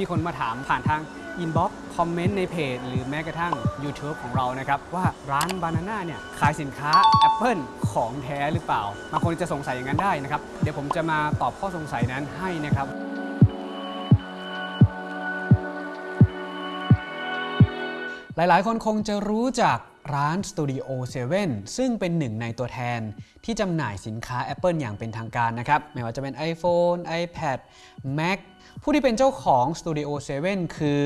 มีคนมาถามผ่านทาง inbox comment ในเพจ หรือแม้กระทั่ง YouTube ของเรานะครับ ว่าร้านบานาน่าเนี่ย ขายสินค้า Apple ของแท้หรือเปล่าบางคนจะสงสัยอย่างนั้นได้นะครับ เดี๋ยวผมจะมาตอบข้อสงสัยนั้นให้นะครับหลาย ๆ คนคงจะรู้จัก ร้าน Studio 7 ซึ่งเป็นหนึ่งในตัวแทนที่จำหน่ายสินค้า Apple อย่างเป็นทางการนะครับ ไม่ว่าจะเป็น iPhone, iPad, Mac ผู้ที่เป็นเจ้าของ Studio 7 คือ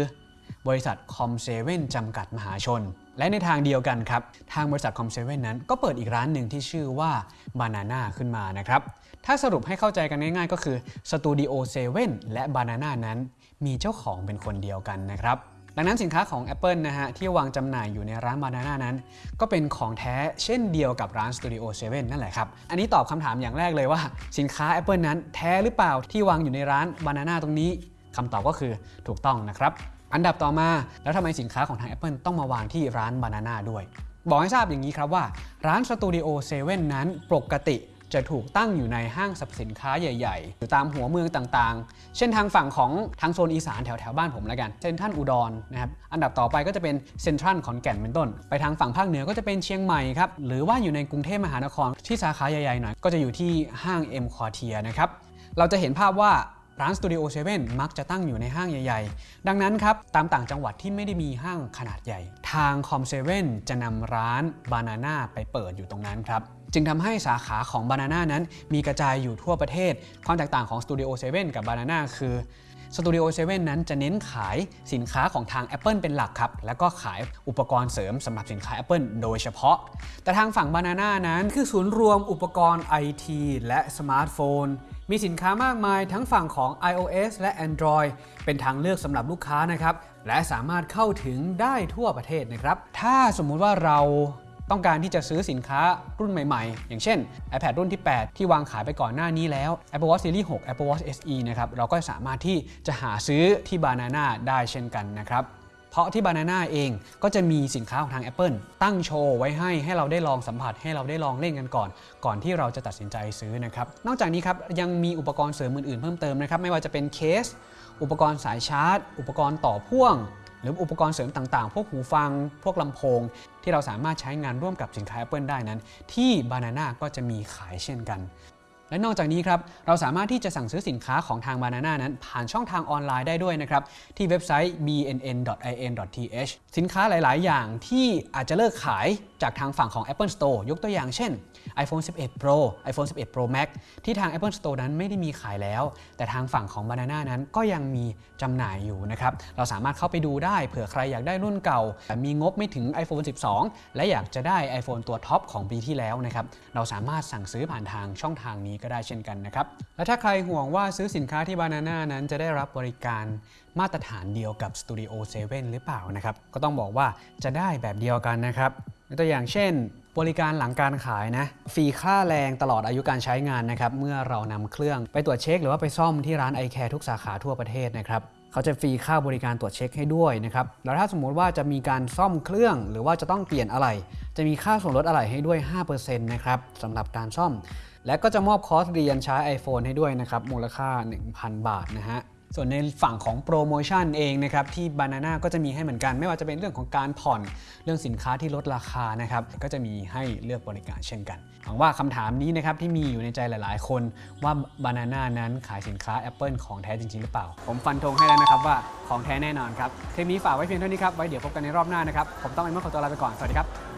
บริษัท Com7 จำกัดมหาชน และในทางเดียวกันครับ ทางบริษัท Com7 นั้นก็เปิดอีกร้านหนึ่งที่ชื่อว่า Banana ขึ้นมานะครับ ถ้าสรุปให้เข้าใจกันง่ายๆ ก็คือ Studio 7 และ Banana นั้นมีเจ้าของเป็นคนเดียวกันนะครับ ดังนั้นสินค้าของ Apple นะฮะที่วางจำหน่ายอยู่ในร้าน Banana นั้น ก็เป็นของแท้เช่นเดียวกับร้าน Studio 7 นั่นแหละครับ อันนี้ตอบคำถามอย่างแรกเลยว่า สินค้า Apple นั้นแท้หรือเปล่าที่วางอยู่ในร้าน Banana ตรงนี้คำตอบก็คือถูกต้องนะครับอันดับต่อมาแล้วทำไมสินค้าของทาง Apple ต้องมาวางที่ร้าน Banana ด้วย บอกให้ทราบอย่างนี้ครับว่า ร้าน Studio 7 นั้นปกติ จะถูกตั้งอยู่ในห้างสรรพสินค้าใหญ่ๆอยู่ตามหัวเมืองต่างๆ เช่นทางฝั่งของทางโซนอีสานแถวๆบ้านผมแล้วกันเซ็นทรัลอุดรนะครับอันดับต่อไปก็จะเป็นเซ็นทรัลขอนแก่นเป็นต้น ไปทางฝั่งภาคเหนือก็จะเป็นเชียงใหม่ครับหรือว่าอยู่ในกรุงเทพมหานครที่สาขาใหญ่ๆหน่อยก็จะอยู่ที่ห้าง M Quartier นะครับเราจะเห็นภาพว่าร้าน Studio 7มักจะตั้งอยู่ในห้างใหญ่ ๆ ดังนั้นครับ ตามต่างจังหวัดที่ไม่ได้มีห้างขนาดใหญ่ ทาง Com7 จะนำร้าน Banana ไปเปิดอยู่ตรงนั้นครับ จึงทำให้สาขาของ Banana นั้น มีกระจายอยู่ทั่วประเทศ ความแตกต่างของ Studio 7 กับ Banana คือ Studio 7 นั้นจะเน้นขายสินค้าของทาง Apple เป็นหลักครับ แล้วก็ขายอุปกรณ์เสริมสำหรับสินค้า Apple โดยเฉพาะ แต่ทางฝั่ง Banana นั้นคือศูนย์รวมอุปกรณ์ IT และสมาร์ทโฟน มีสินค้ามากมายทั้งฝั่งของ iOS และ Android เป็นทางเลือกสำหรับลูกค้านะครับ และสามารถเข้าถึงได้ทั่วประเทศนะครับ ถ้าสมมุติว่าเรา ต้องการที่จะซื้อสินค้ารุ่นใหม่ๆ อย่างเช่น iPad รุ่นที่ 8 ที่วางขายไปก่อนหน้านี้แล้ว Apple Watch Series 6 Apple Watch SE นะครับเราก็สามารถที่จะหาซื้อที่ Banana ได้เช่นกันนะครับเพราะที่ Banana เองก็จะมีสินค้าของทาง Apple ตั้งโชว์ไว้ให้ให้เราได้ลองสัมผัสให้เราได้ลองเล่นกันก่อน ก่อนที่เราจะตัดสินใจซื้อนะครับ นอกจากนี้ครับยังมีอุปกรณ์เสริมอื่นๆเพิ่มเติมนะครับ ไม่ว่าจะเป็นเคส อุปกรณ์สายชาร์จ อุปกรณ์ต่อพ่วง หรืออุปกรณ์เสริมต่างๆ พวกหูฟัง พวกลำโพง ที่เราสามารถใช้งานร่วมกับสินค้า Apple ได้นั้น ที่ Banana ก็จะมีขายเช่นกัน และนอกจากนี้ครับเราสามารถที่จะสั่งซื้อสินค้าของทาง Banana นั้น ผ่านช่องทางออนไลน์ได้ด้วยนะครับที่เว็บไซต์ bnn.in.th สินค้าหลาย ๆ อย่างที่อาจจะเลิกขาย จากทางฝั่งของ Apple Store ยกตัวอย่างเช่น iPhone 11 Pro iPhone 11 Pro Max ที่ทาง Apple Store นั้นไม่ได้มีขายแล้ว แต่ทางฝั่งของ Banana นั้นก็ยังมีจำหน่ายอยู่นะครับเราสามารถเข้าไปดูได้เผื่อใครอยากได้รุ่นเก่า แต่มีงบไม่ถึง iPhone 12 และอยากจะได้ iPhone ตัวท็อปของปีที่แล้วนะครับเราสามารถสั่งซื้อผ่านทางช่องทางนี้ก็ได้เช่นกันนะครับและถ้าใครห่วงว่าซื้อสินค้าที่ Banana นั้นจะได้รับบริการมาตรฐานเดียวกับ Studio 7 หรือเปล่านะครับก็ต้องบอกว่าจะได้แบบเดียวกันนะครับ ตัวอย่างเช่น บริการหลังการขายนะฟรีค่าแรงตลอดอายุการใช้งานนะครับเมื่อเรานำเครื่องไปตรวจเช็ค หรือว่าไปซ่อมที่ร้าน i c a r e ทุกสาขาทั่วประเทศนะครับเขาจะฟรีค่าบริการตรวจเช็คให้ด้วยนะครับ แล้วถ้าสมมุติว่าจะมีการซ่อมเครื่อง หรือว่าจะต้องเปลี่ยนอะไร จะมีค่าส่วนลดอะไรให้ด้วย 5%นะครับสำหรับการซ่อม และก็จะมอบคอร์สเรียนใช้ iPhone ให้ด้วยนะครับ มูลค่า 1,000 บาทนะฮะ ส่วนในฝั่งของโปรโมชั่นเองนะครับที่ Banana ก็จะมีให้เหมือนกัน ไม่ว่าจะเป็นเรื่องของการผ่อนเรื่องสินค้าที่ลดราคานะครับก็จะมีให้เลือกบริการเช่นกันหวังว่าคำถามนี้นะครับที่มีอยู่ในใจหลาย ๆ คนว่า Banana นั้นขายสินค้า Apple ของแท้จริง ๆ หรือเปล่า ผมฟันธงให้แล้วนะครับว่าของแท้แน่นอนครับคลิปนี้ฝากไว้เพียงเท่านี้ครับไว้เดี๋ยวพบกันในรอบหน้านะครับผมต้องไอ้เมื่อขอตัวลาไปก่อนสวัสดีครับ